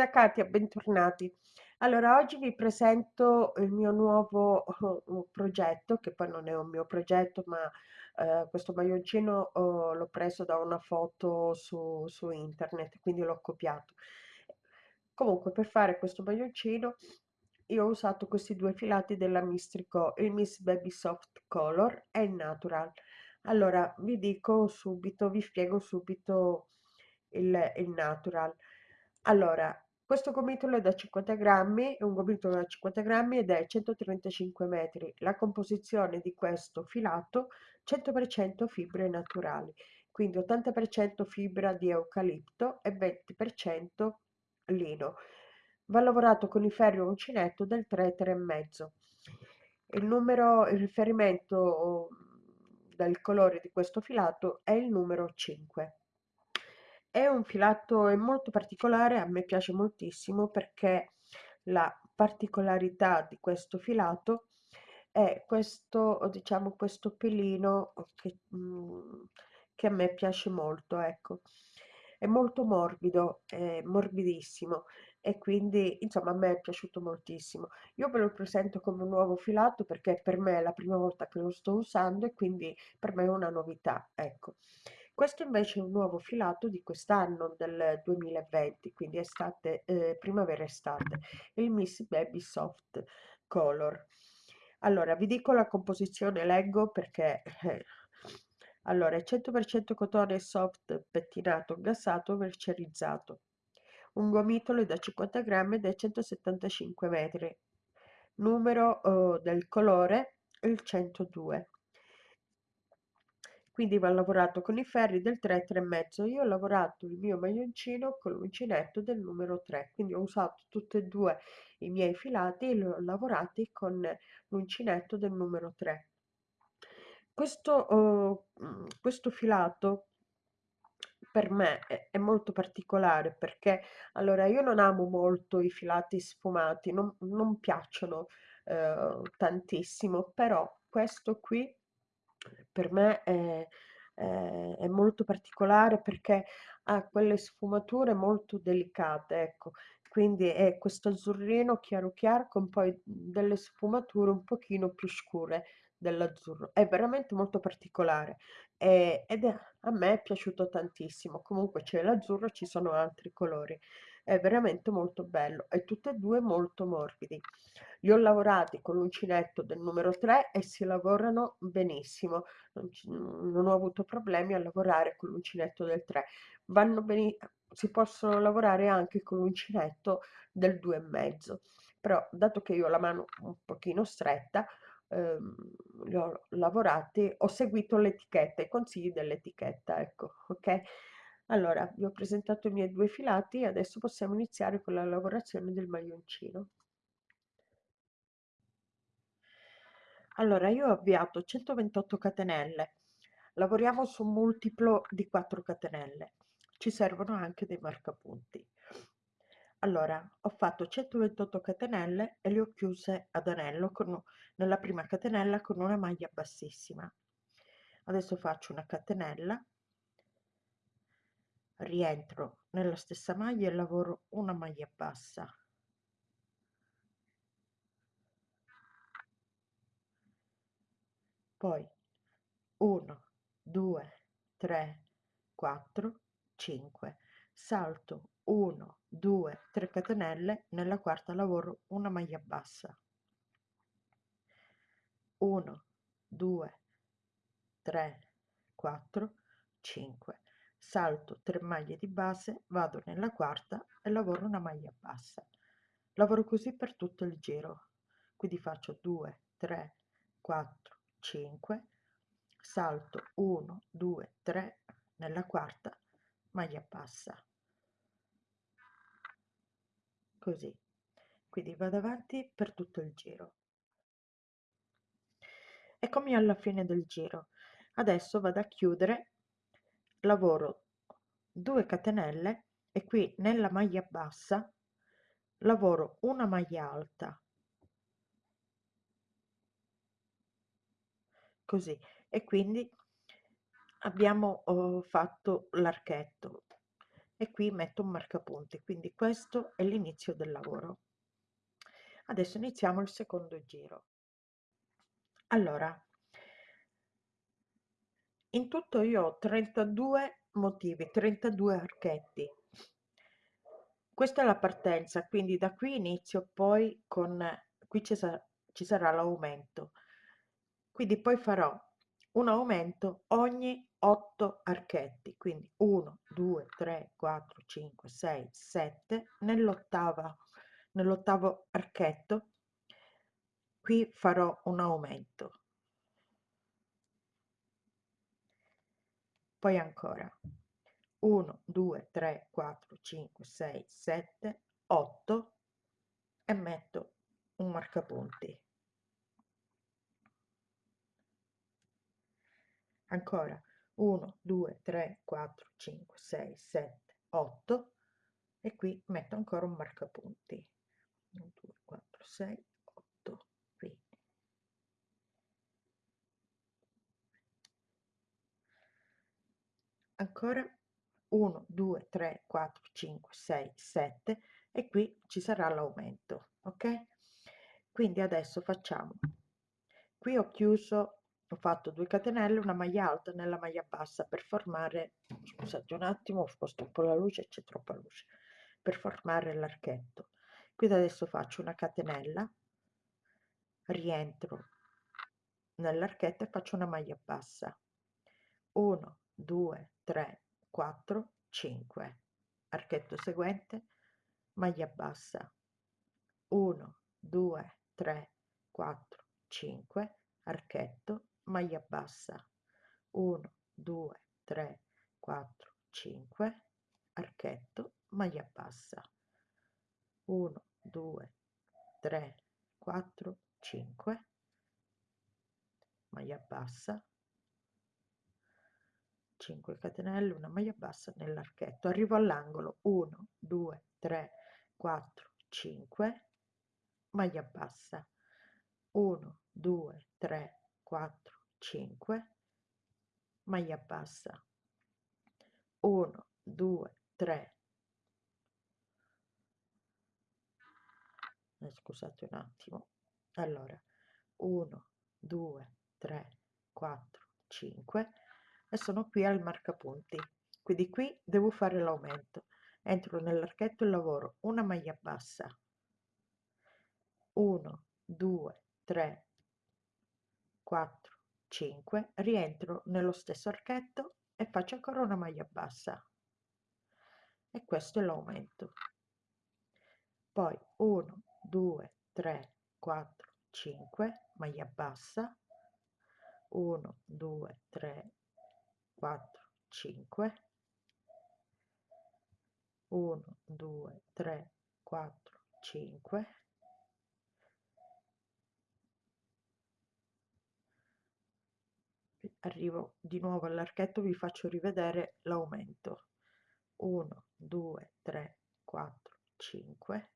Da Katia, bentornati. Allora, oggi vi presento il mio nuovo uh, progetto, che poi non è un mio progetto, ma eh, questo maglioncino oh, l'ho preso da una foto su, su internet, quindi l'ho copiato. Comunque, per fare questo maglioncino, io ho usato questi due filati della Mistrico, il Miss Baby Soft Color e il Natural. Allora, vi dico subito, vi spiego subito il, il Natural. Allora, questo gomitolo è da 50 grammi, è un gomitolo da 50 grammi ed è 135 metri. La composizione di questo filato 100% fibre naturali, quindi 80% fibra di eucalipto e 20% lino. Va lavorato con i ferri uncinetto del 3, 3,5. Il numero, il riferimento del colore di questo filato è il numero 5. È un filato molto particolare, a me piace moltissimo perché la particolarità di questo filato è questo, diciamo, questo pelino che, mm, che a me piace molto, ecco. È molto morbido, è morbidissimo e quindi insomma a me è piaciuto moltissimo. Io ve lo presento come un nuovo filato perché per me è la prima volta che lo sto usando e quindi per me è una novità, ecco. Questo invece è un nuovo filato di quest'anno, del 2020, quindi estate, eh, primavera-estate, il Miss Baby Soft Color. Allora, vi dico la composizione, leggo perché... Eh, allora, è 100% cotone soft pettinato, gassato, mercerizzato. Un gomitolo da 50 grammi è 175 metri. Numero oh, del colore il 102 quindi va lavorato con i ferri del 3, 3,5. Io ho lavorato il mio maglioncino con l'uncinetto del numero 3, quindi ho usato tutti e due i miei filati e li ho lavorati con l'uncinetto del numero 3. Questo, uh, questo filato per me è, molto particolare perché allora io non amo molto i filati sfumati, non, non piacciono uh, tantissimo, però questo qui per me è, è, è molto particolare perché ha quelle sfumature molto delicate, ecco. Quindi è questo azzurrino chiaro chiaro con poi delle sfumature un pochino più scure dell'azzurro. È veramente molto particolare e, ed è, a me è piaciuto tantissimo. Comunque c'è l'azzurro, ci sono altri colori. È veramente molto bello e tutti e due molto morbidi. Li ho lavorati con l'uncinetto del numero 3 e si lavorano benissimo, non, non ho avuto problemi a lavorare con l'uncinetto del 3. Vanno bene, si possono lavorare anche con l'uncinetto del 2,5, però dato che io ho la mano un pochino stretta, ehm, li ho lavorati, ho seguito l'etichetta, i consigli dell'etichetta, ecco, ok? Allora, vi ho presentato i miei due filati, adesso possiamo iniziare con la lavorazione del maglioncino. Allora, io ho avviato 128 catenelle, lavoriamo su un multiplo di 4 catenelle, ci servono anche dei marcapunti. Allora, ho fatto 128 catenelle e le ho chiuse ad anello con, nella prima catenella con una maglia bassissima. Adesso faccio una catenella, rientro nella stessa maglia e lavoro una maglia bassa poi 1 2 3 4 5 salto 1 2 3 catenelle nella quarta lavoro una maglia bassa. 1 2 3 4 5 salto 3 maglie di base vado nella quarta e lavoro una maglia bassa. Lavoro così per tutto il giro. Quindi faccio 2 3 4 5 salto 1 2 3 nella quarta maglia bassa così. Quindi vado avanti per tutto il giro. Eccomi alla fine del giro. Adesso vado a chiudere lavoro 2 catenelle e qui nella maglia bassa lavoro una maglia alta. Così. E quindi abbiamo oh, fatto l'archetto e qui metto un marcapunti quindi questo è l'inizio del lavoro. Adesso iniziamo il secondo giro. Allora in tutto io ho 32 motivi 32 archetti. Questa è la partenza quindi da qui inizio poi con qui ci, sa, ci sarà l'aumento. Quindi poi farò un aumento ogni 8 archetti quindi 1 2 3 4 5 6 7 nell'ottava nell'ottavo archetto. Qui farò un aumento. Poi ancora. 1 2 3 4 5 6 7 8 e metto un marcapunti. Ancora 1 2 3 4 5 6 7 8 e qui metto ancora un marcapunti. 1 2 4 6 8 qui. Ancora 1 2 3 4 5 6 7 e qui ci sarà l'aumento ok? Quindi adesso facciamo. Qui ho chiuso ho fatto 2 catenelle una maglia alta nella maglia bassa per formare scusate un attimo ho sposto un po' la luce c'è troppa luce per formare l'archetto. Quindi adesso faccio una catenella rientro nell'archetto e faccio una maglia bassa. 1 2 3 4 5 archetto seguente maglia bassa. 1 2 3 4 5 archetto maglia bassa. 1 2 3 4 5 archetto maglia bassa. 1 2 3 4 5 maglia bassa. 5 catenelle una maglia bassa nell'archetto. Arrivo all'angolo. 1 2 3 4 5 maglia bassa. 1 2 3 4 5 maglia bassa. 1 2 3 eh, scusate un attimo. Allora 1 2 3 4 5 e sono qui al marcapunti. Quindi qui devo fare l'aumento. Entro nell'archetto e lavoro una maglia bassa. 1 2 3 4 5 rientro nello stesso archetto e faccio ancora una maglia bassa. E questo è l'aumento. Poi 1 2 3 4 5 maglia bassa. 1 2 3 4 5 1 2 3 4 5 arrivo di nuovo all'archetto vi faccio rivedere l'aumento. 1 2 3 4 5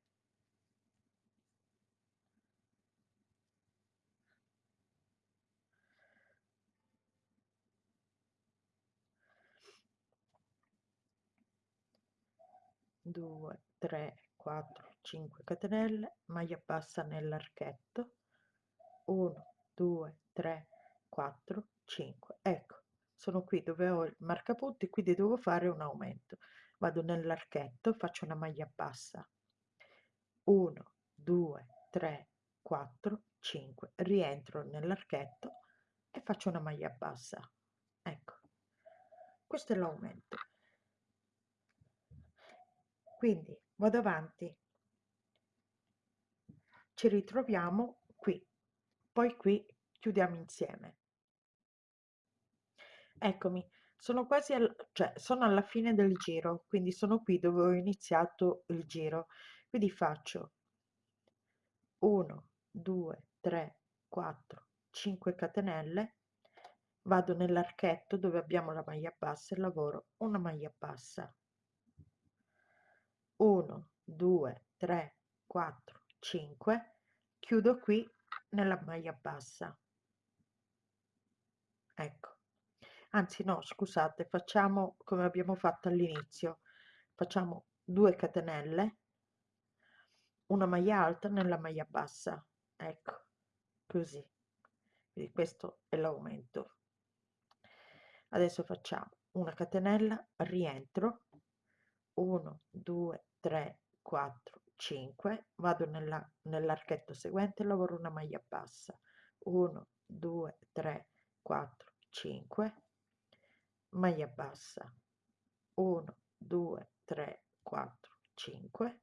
2 3 4 5 catenelle maglia bassa nell'archetto. 1 2 3 4 5 ecco sono qui dove ho il marcapunti quindi devo fare un aumento. Vado nell'archetto faccio una maglia bassa. 1 2 3 4 5 rientro nell'archetto e faccio una maglia bassa. Ecco. Questo è l'aumento. Quindi vado avanti. Ci ritroviamo qui. Poi qui chiudiamo insieme eccomi sono quasi al, cioè sono alla fine del giro quindi sono qui dove ho iniziato il giro. Quindi faccio 1 2 3 4 5 catenelle vado nell'archetto dove abbiamo la maglia bassa e lavoro una maglia bassa. 1 2 3 4 5 chiudo qui nella maglia bassa. Ecco anzi no scusate facciamo come abbiamo fatto all'inizio. Facciamo 2 catenelle una maglia alta nella maglia bassa ecco così. Quindi questo è l'aumento. Adesso facciamo una catenella rientro 1 2 3 4 5 vado nella nell'archetto seguente lavoro una maglia bassa 1 2 3 4 5 maglia bassa. 1 2 3 4 5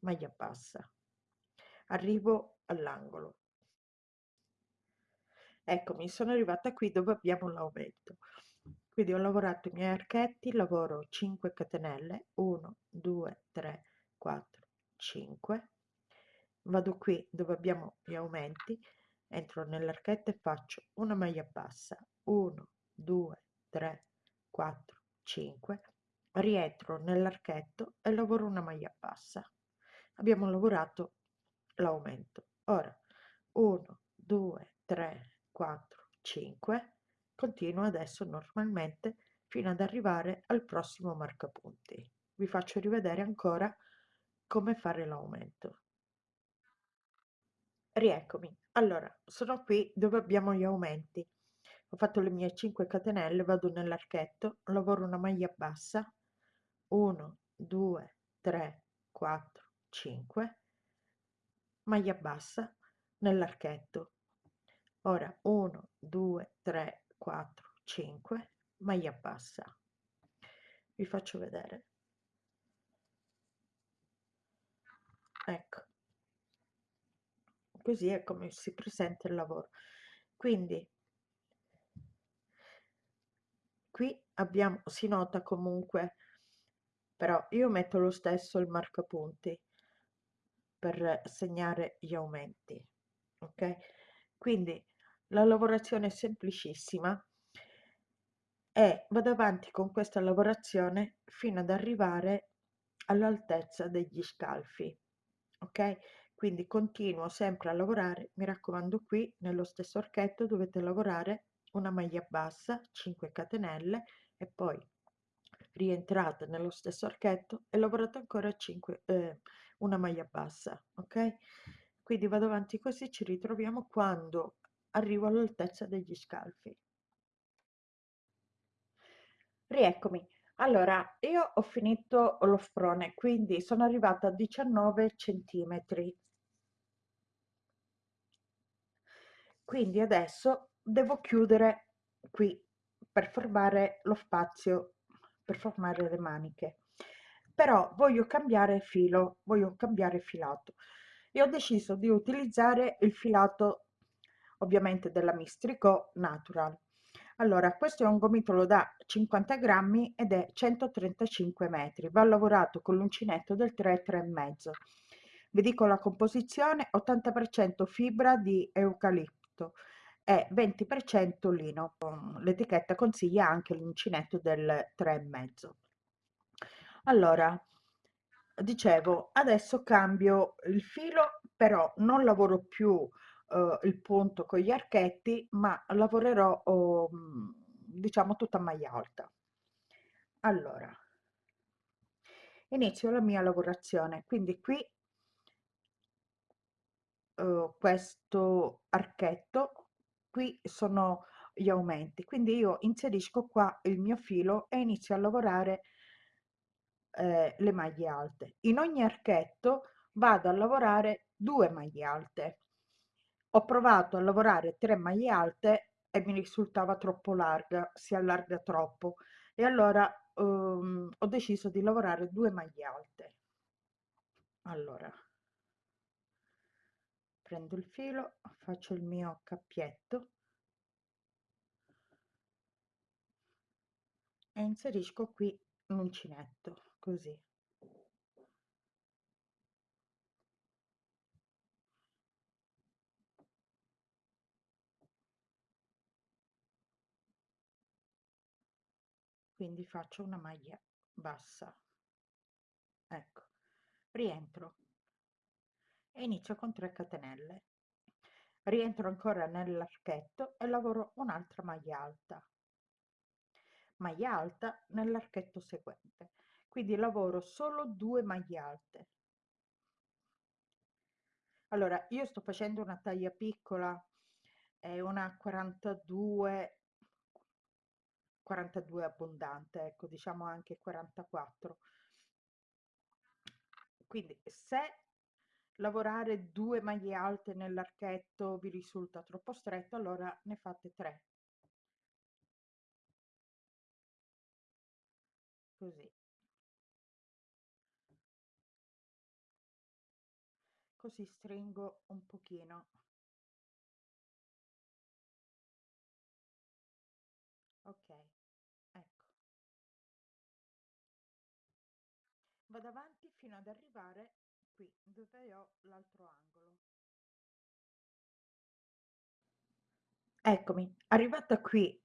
maglia bassa. Arrivo all'angolo. Eccomi sono arrivata qui dove abbiamo l'aumento. Quindi ho lavorato i miei archetti lavoro 5 catenelle 1 2 3 4 5 vado qui dove abbiamo gli aumenti entro nell'archetto e faccio una maglia bassa. 1 2 3 4 5 rientro nell'archetto e lavoro una maglia bassa. Abbiamo lavorato l'aumento. Ora 1 2 3 4 5 continuo adesso normalmente fino ad arrivare al prossimo marcapunti. Vi faccio rivedere ancora come fare l'aumento. Rieccomi. Allora sono qui dove abbiamo gli aumenti ho fatto le mie 5 catenelle vado nell'archetto lavoro una maglia bassa. 1 2 3 4 5 maglia bassa nell'archetto. Ora 1 2 3 4 5 maglia bassa. Vi faccio vedere. Ecco. Così è come si presenta il lavoro. Quindi qui abbiamo si nota comunque però io metto lo stesso il marcapunti per segnare gli aumenti ok? Quindi la lavorazione è semplicissima e vado avanti con questa lavorazione fino ad arrivare all'altezza degli scalfi ok? Quindi continuo sempre a lavorare mi raccomando qui nello stesso archetto dovete lavorare una maglia bassa 5 catenelle e poi rientrate nello stesso archetto e lavorate ancora 5 eh, una maglia bassa ok? Quindi vado avanti così ci ritroviamo quando arrivo all'altezza degli scalfi. Rieccomi. Allora io ho finito lo sprone quindi sono arrivata a 19 centimetri. Quindi adesso devo chiudere qui per formare lo spazio per formare le maniche. Però voglio cambiare filo voglio cambiare filato. E ho deciso di utilizzare il filato ovviamente della mistrico natural. Allora questo è un gomitolo da 50 grammi ed è 135 metri. Va lavorato con l'uncinetto del 3 3 e mezzo. Vi dico la composizione 80 per cento fibra di eucalipto e 20 per cento lino. L'etichetta consiglia anche l'uncinetto del 3 e mezzo. Allora dicevo adesso cambio il filo però non lavoro più eh, il punto con gli archetti ma lavorerò oh, diciamo tutta maglia alta. Allora inizio la mia lavorazione. Quindi qui eh, questo archetto qui sono gli aumenti. Quindi io inserisco qua il mio filo e inizio a lavorare eh, le maglie alte. In ogni archetto vado a lavorare due maglie alte. Ho provato a lavorare tre maglie alte e mi risultava troppo larga si allarga troppo. E allora um, ho deciso di lavorare due maglie alte. Allora prendo il filo faccio il mio cappietto e inserisco qui l'uncinetto così. Quindi faccio una maglia bassa. Ecco rientro e inizio con 3 catenelle. Rientro ancora nell'archetto e lavoro un'altra maglia alta. Maglia alta nell'archetto seguente. Quindi lavoro solo due maglie alte. Allora io sto facendo una taglia piccola è una 42 42 abbondante ecco diciamo anche 44 quindi se lavorare due maglie alte nell'archetto vi risulta troppo stretto allora ne fate tre. Così. Così stringo un pochino. Ok ecco. Vado avanti fino ad arrivare qui eccomi arrivata qui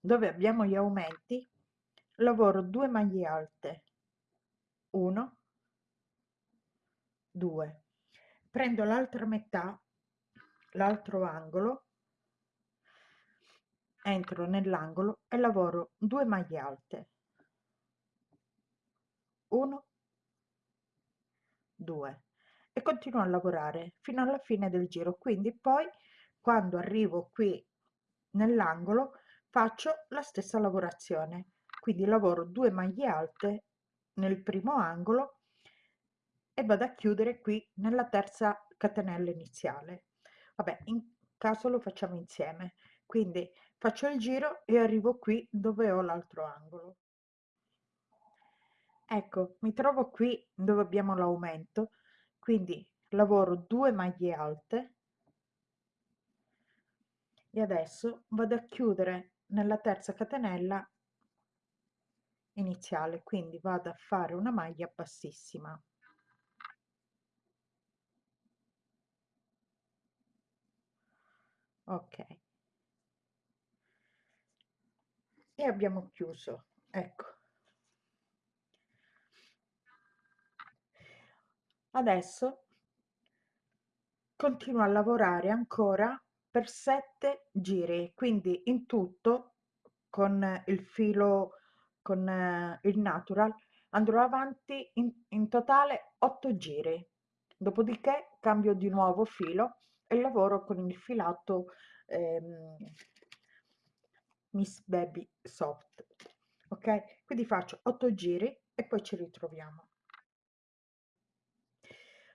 dove abbiamo gli aumenti lavoro 2 maglie alte. 1 2 prendo l'altra metà l'altro angolo entro nell'angolo e lavoro 2 maglie alte. 1 2 e continuo a lavorare fino alla fine del giro. Quindi poi quando arrivo qui nell'angolo faccio la stessa lavorazione. Quindi lavoro 2 maglie alte nel primo angolo e vado a chiudere qui nella terza catenella iniziale. Vabbè in caso lo facciamo insieme. Quindi faccio il giro e arrivo qui dove ho l'altro angolo ecco mi trovo qui dove abbiamo l'aumento quindi lavoro 2 maglie alte e adesso vado a chiudere nella terza catenella iniziale quindi vado a fare una maglia bassissima. Ok. E abbiamo chiuso ecco adesso continuo a lavorare ancora per 7 giri quindi in tutto con il filo con eh, il natural andrò avanti in, in totale 8 giri. Dopodiché cambio di nuovo filo e lavoro con il filato ehm, Miss Baby Soft ok? Quindi faccio 8 giri e poi ci ritroviamo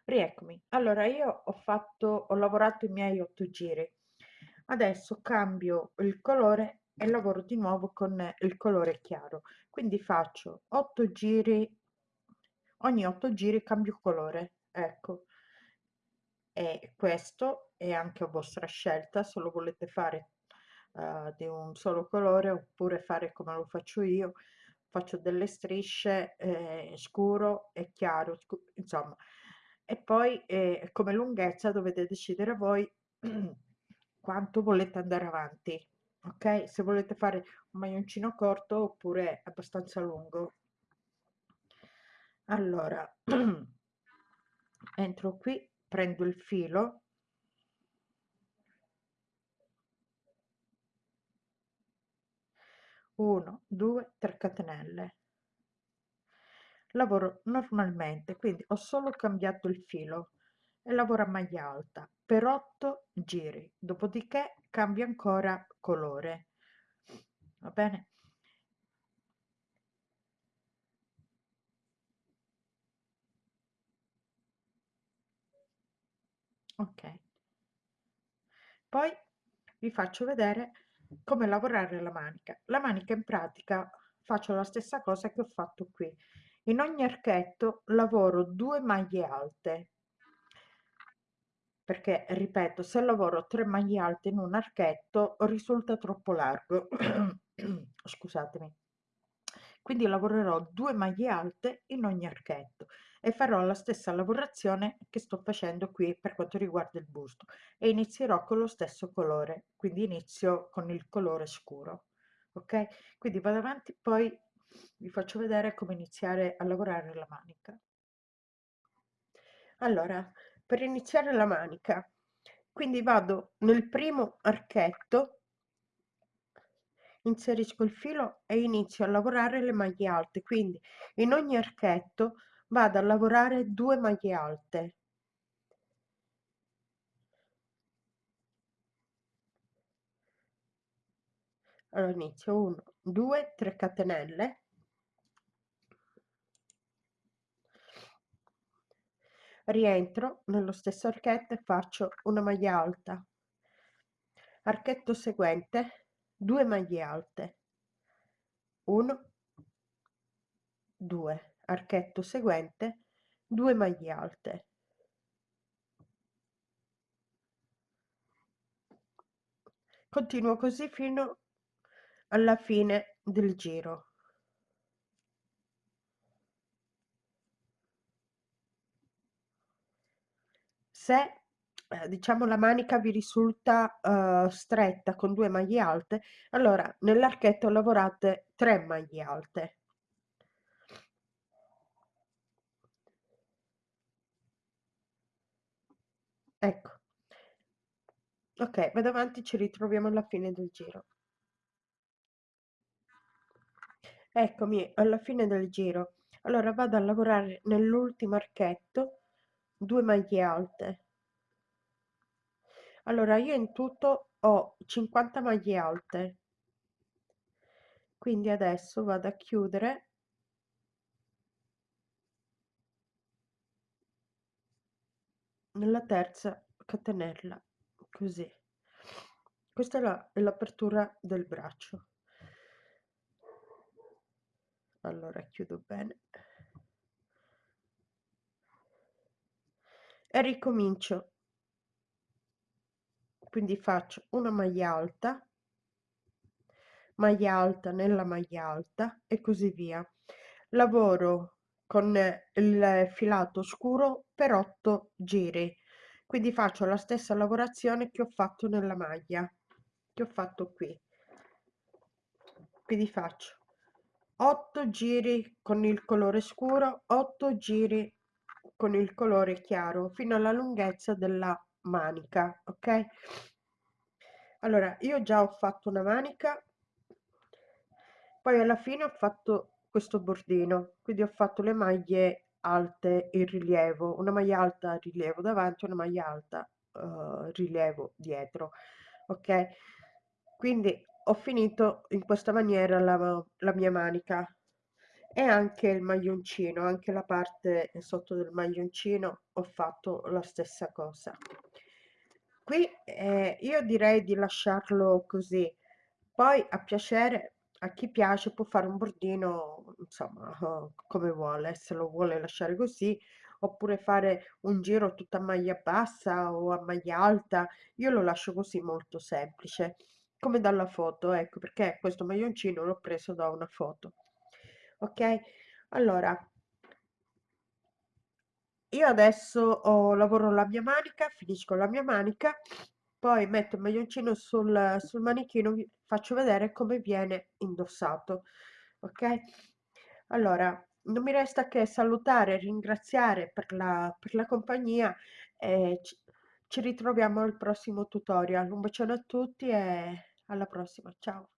rieccomi. Allora io ho fatto ho lavorato i miei 8 giri. Adesso cambio il colore e lavoro di nuovo con il colore chiaro. Quindi faccio 8 giri ogni 8 giri cambio colore ecco. E questo è anche a vostra scelta se lo volete fare uh, di un solo colore oppure fare come lo faccio io. Faccio delle strisce eh, scuro e chiaro scu insomma e poi eh, come lunghezza dovete decidere voi quanto volete andare avanti ok? Se volete fare un maglioncino corto oppure abbastanza lungo. Allora entro qui prendo il filo. Uno due tre catenelle lavoro normalmente quindi ho solo cambiato il filo e lavoro a maglia alta. Per 8 giri dopodiché cambio ancora colore. Va bene? Ok. Poi vi faccio vedere come lavorare la manica. La manica in pratica faccio la stessa cosa che ho fatto qui in ogni archetto lavoro 2 maglie alte. Perché ripeto se lavoro 3 maglie alte in un archetto risulta troppo largo. Scusatemi. Quindi lavorerò 2 maglie alte in ogni archetto e farò la stessa lavorazione che sto facendo qui per quanto riguarda il busto. E inizierò con lo stesso colore quindi inizio con il colore scuro ok? Quindi vado avanti poi vi faccio vedere come iniziare a lavorare la manica. Allora per iniziare la manica quindi vado nel primo archetto inserisco il filo e inizio a lavorare le maglie alte. Quindi in ogni archetto vado a lavorare due maglie alte. Allora inizio 1 2 3 catenelle rientro nello stesso archetto e faccio una maglia alta. Archetto seguente 2 maglie alte. 1 2 archetto seguente 2 maglie alte. Continuo così fino alla fine del giro se eh, diciamo la manica vi risulta uh, stretta con due maglie alte allora nell'archetto lavorate 3 maglie alte. Ecco. Ok vado avanti ci ritroviamo alla fine del giro. Eccomi alla fine del giro. Allora vado a lavorare nell'ultimo archetto 2 maglie alte. Allora io in tutto ho 50 maglie alte. Quindi adesso vado a chiudere. Nella terza catenella così. Questa è l'apertura del braccio. Allora chiudo bene e ricomincio. Quindi faccio una maglia alta maglia alta nella maglia alta e così via. Lavoro con il filato scuro per 8 giri quindi faccio la stessa lavorazione che ho fatto nella maglia che ho fatto qui. Quindi faccio 8 giri con il colore scuro 8 giri con il colore chiaro fino alla lunghezza della manica ok? Allora io già ho fatto una manica poi alla fine ho fatto questo bordino quindi ho fatto le maglie alte in rilievo una maglia alta rilievo davanti una maglia alta uh, rilievo dietro ok? Quindi ho finito in questa maniera la, la mia manica e anche il maglioncino anche la parte sotto del maglioncino ho fatto la stessa cosa. Qui eh, io direi di lasciarlo così. Poi a piacere a chi piace può fare un bordino insomma come vuole. Se lo vuole lasciare così oppure fare un giro tutta maglia bassa o a maglia alta io lo lascio così molto semplice come dalla foto ecco perché questo maglioncino l'ho preso da una foto ok? Allora io adesso ho, lavoro la mia manica finisco la mia manica poi metto il maglioncino sul, sul manichino vi faccio vedere come viene indossato ok? Allora non mi resta che salutare ringraziare per la, per la compagnia e ci, ci ritroviamo al prossimo tutorial. Un bacione a tutti e alla prossima. Ciao